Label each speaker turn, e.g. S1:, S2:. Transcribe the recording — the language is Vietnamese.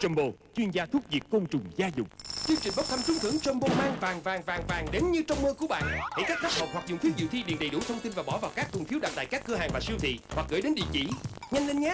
S1: Jumbo, chuyên gia thuốc diệt côn trùng gia dụng.
S2: Chương trình bốc thăm trúng thưởng Jumbo mang vàng vàng vàng vàng đến như trong mơ của bạn. Hãy cắt thấp hộp hoặc dùng phiếu dự thi điền đầy đủ thông tin và bỏ vào các thùng phiếu đặt tại các cửa hàng và siêu thị hoặc gửi đến địa chỉ. Nhanh lên nhé!